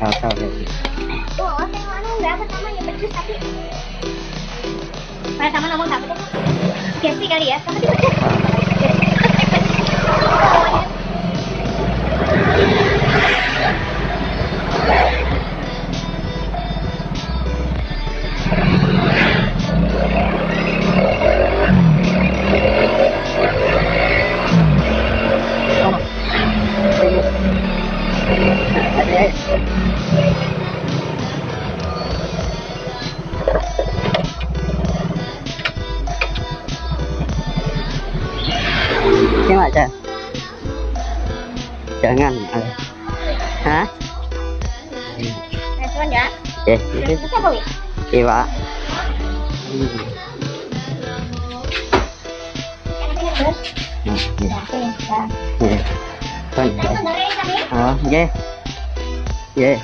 ya. Tuh, oh, mana berapa namanya becus tapi Mana sama ngomong apa tuh? Gesti kali ya, sama je. nhưng mà chờ chờ ngăn à. hả Yes, yes. Iya, Pak. Iya. Iya. Iya. Iya. Iya. Okey.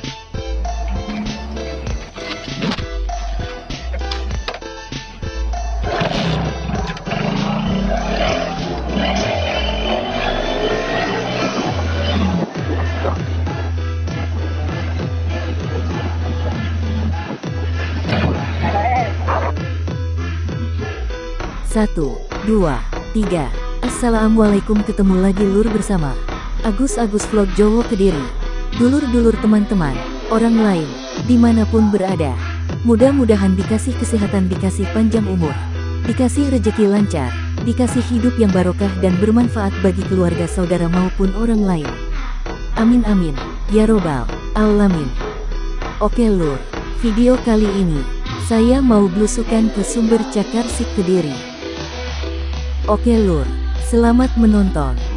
Satu, dua, tiga. Assalamualaikum ketemu lagi lur bersama Agus Agus Vlog Jowo Kediri. Dulur-dulur teman-teman, orang lain, di mana pun berada. Mudah-mudahan dikasih kesehatan, dikasih panjang umur, dikasih rejeki lancar, dikasih hidup yang barokah dan bermanfaat bagi keluarga saudara maupun orang lain. Amin amin, ya robbal alamin. Oke lur, video kali ini, saya mau belusukan ke sumber cakar si Kediri. Oke lur, selamat menonton.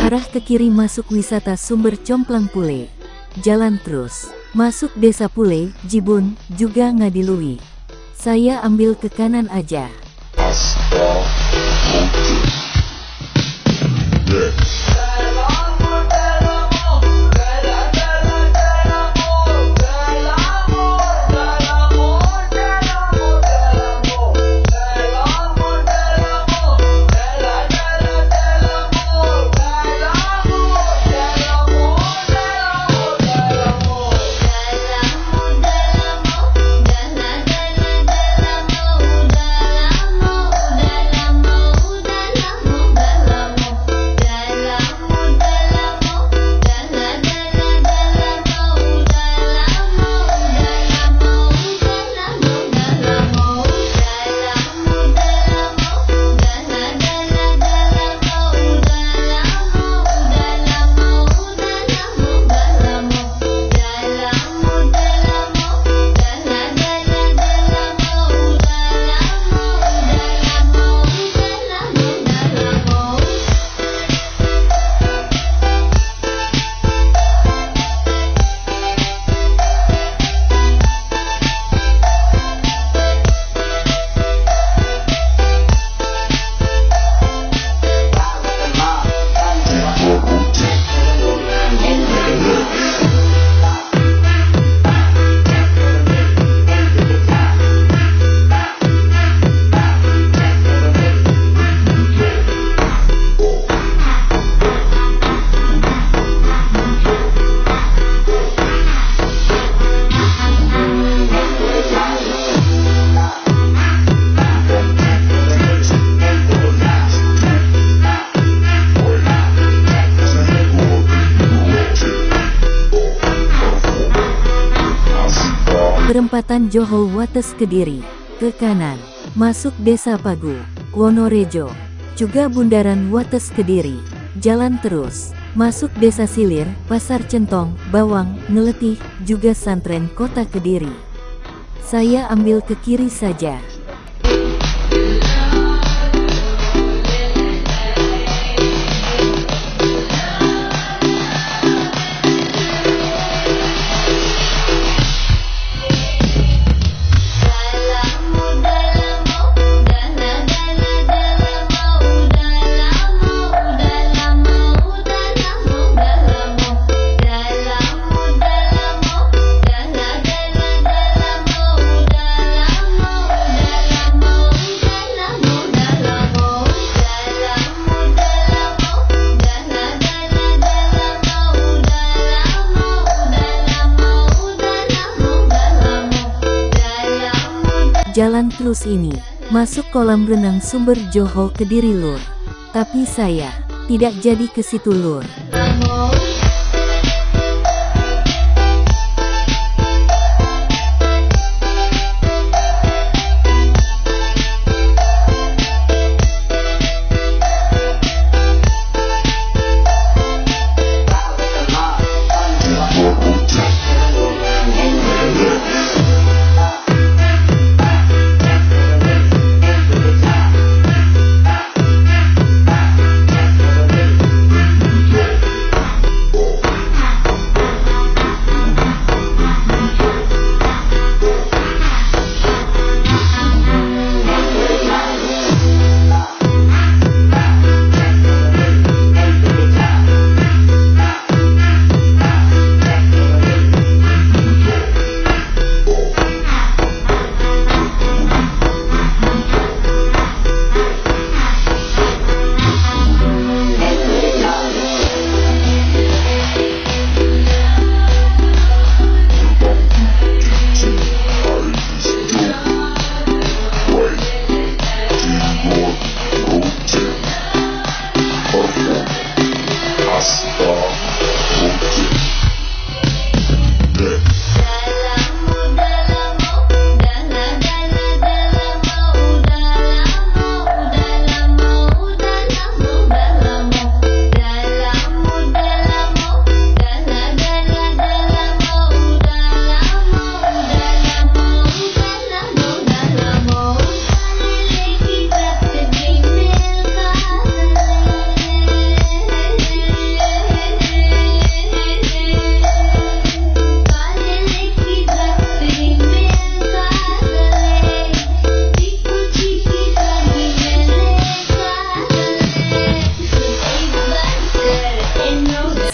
Arah ke kiri masuk wisata sumber Complang Pule. Jalan terus, masuk desa Pule, Jibun, juga Ngadiluwi. Saya ambil ke kanan aja. Perempatan Johol Wates Kediri. Ke kanan. Masuk Desa Pagu. Wonorejo. Juga Bundaran Wates Kediri. Jalan terus. Masuk Desa Silir, Pasar Centong, Bawang, Ngeletih, juga Santren Kota Kediri. Saya ambil ke kiri saja. Terus ini, masuk kolam renang sumber Johol Kediri Lur. Tapi saya, tidak jadi ke situ Lur.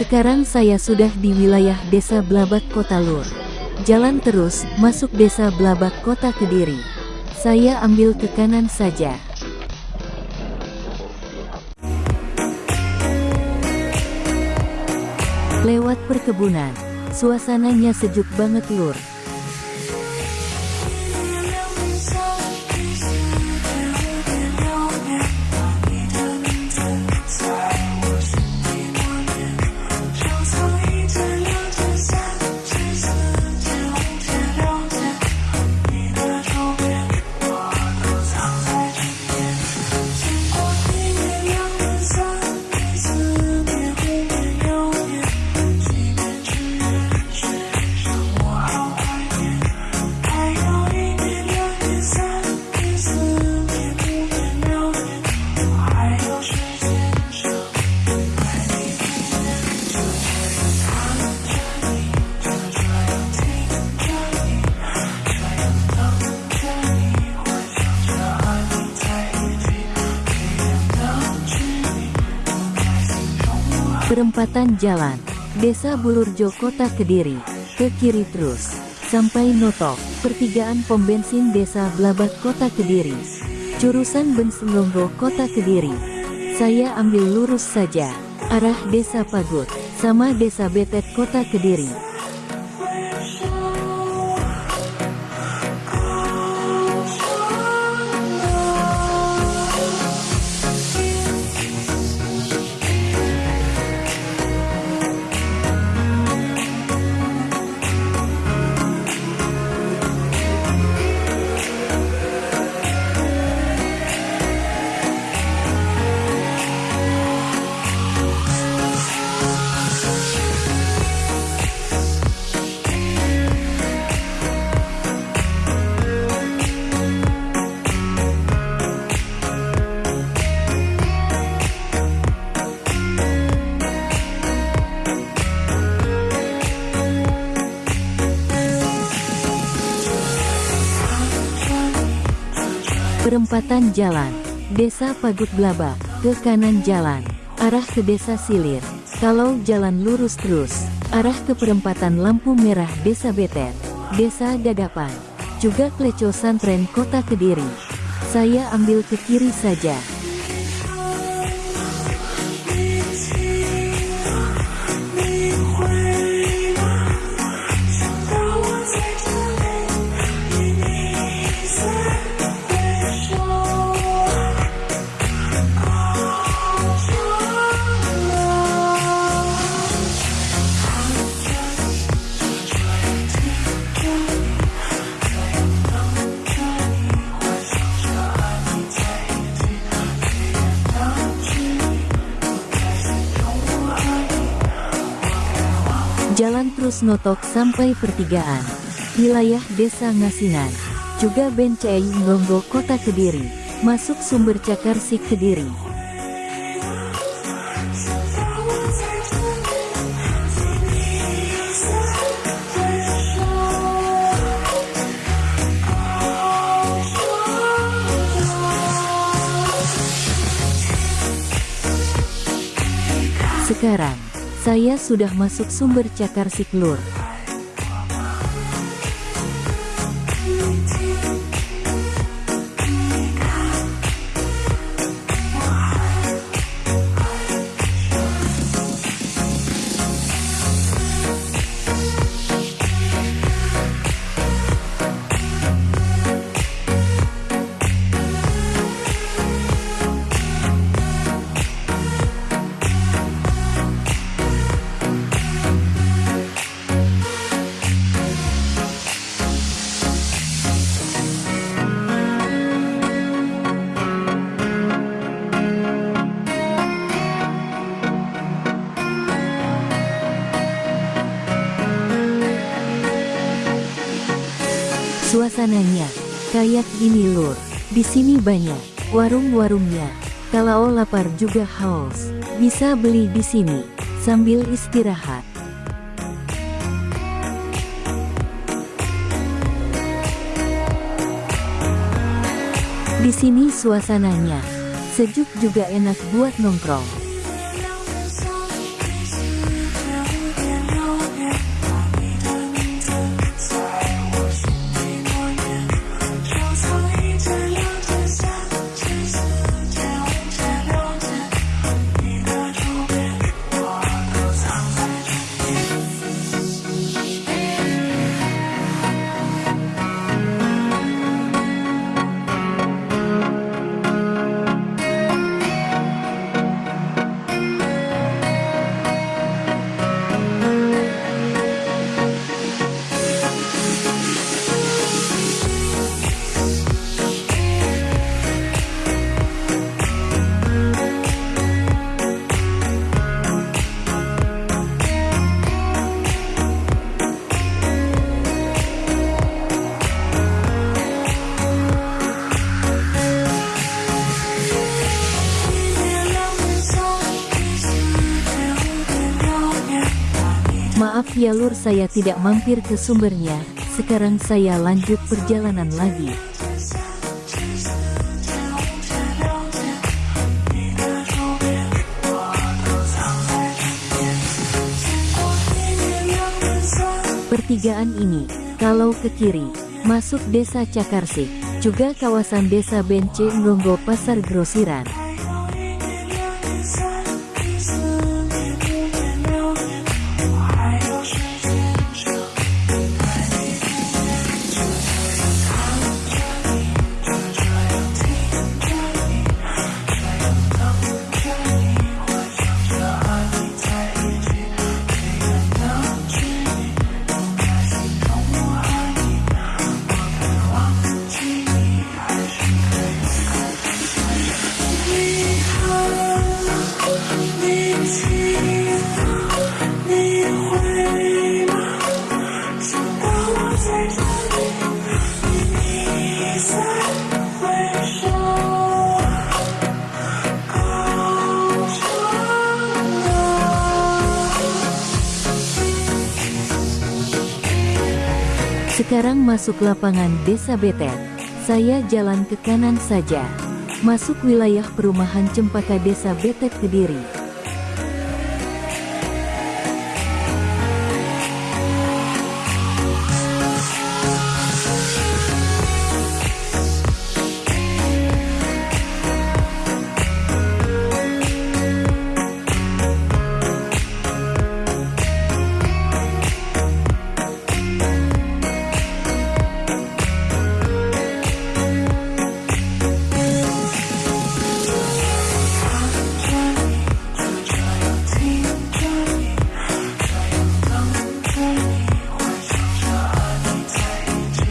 Sekarang saya sudah di wilayah Desa Blabat Kota Lur. Jalan terus, masuk Desa Blabat Kota Kediri. Saya ambil ke kanan saja. Lewat perkebunan, suasananya sejuk banget Lur. Perempatan jalan, Desa Bulurjo Kota Kediri, ke kiri terus, sampai Notok, pertigaan pom bensin Desa Blabat Kota Kediri, jurusan Benselonggo Kota Kediri. Saya ambil lurus saja, arah Desa Pagut, sama Desa Betet Kota Kediri. Perempatan jalan. Desa Pagut Blabak. Ke kanan jalan. Arah ke Desa Silir. Kalau jalan lurus terus. Arah ke perempatan lampu merah Desa Betet. Desa Dadapan. Juga Kleco Santren Kota Kediri. Saya ambil ke kiri saja. Notok sampai pertigaan. Wilayah Desa Ngasinan. Juga Bencei Ngongo Kota Kediri. Masuk sumber cakar Sik Kediri. Sekarang, saya sudah masuk sumber cakar Siklur. Suasananya kayak gini lur. Di sini banyak warung-warungnya. Kalau lapar juga haus, bisa beli di sini sambil istirahat. Di sini suasananya sejuk juga enak buat nongkrong. Ya lur saya tidak mampir ke sumbernya, sekarang saya lanjut perjalanan lagi. Pertigaan ini, kalau ke kiri, masuk desa Cakarsik, juga kawasan desa Bence Ngongo Pasar Grosiran. Sekarang masuk lapangan Desa Betet. Saya jalan ke kanan saja. Masuk wilayah perumahan Cempaka Desa Betet Kediri.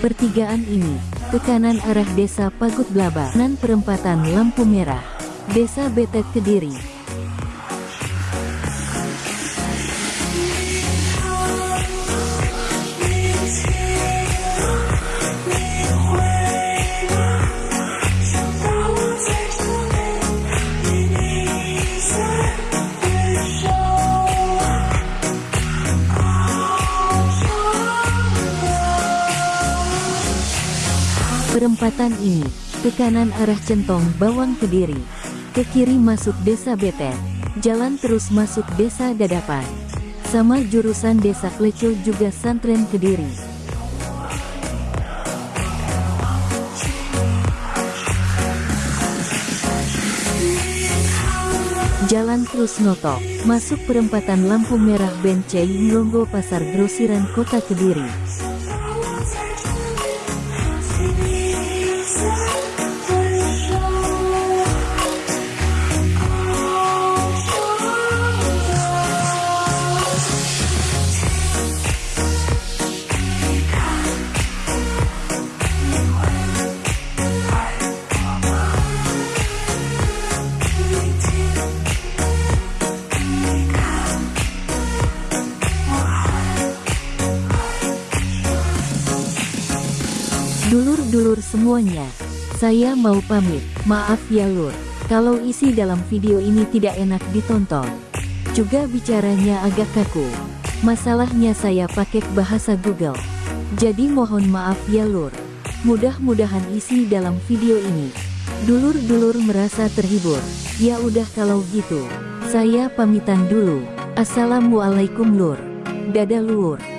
Pertigaan ini, ke kanan arah desa Pagut Blaba, nan perempatan lampu merah, desa Betet Kediri. Perempatan ini, ke kanan arah Centong Bawang Kediri, ke kiri masuk Desa Betet, jalan terus masuk Desa Dadapan. Sama jurusan Desa Klecil juga Santren Kediri. Jalan terus notok, masuk perempatan lampu merah Bencei Nglonggo Pasar Grosiran Kota Kediri. Semuanya, saya mau pamit. Maaf ya lur, kalau isi dalam video ini tidak enak ditonton. Juga bicaranya agak kaku. Masalahnya saya pakai bahasa Google. Jadi mohon maaf ya lur. Mudah-mudahan isi dalam video ini. Dulur-dulur merasa terhibur. Ya udah kalau gitu. Saya pamitan dulu. Assalamualaikum lur. Dadah lur.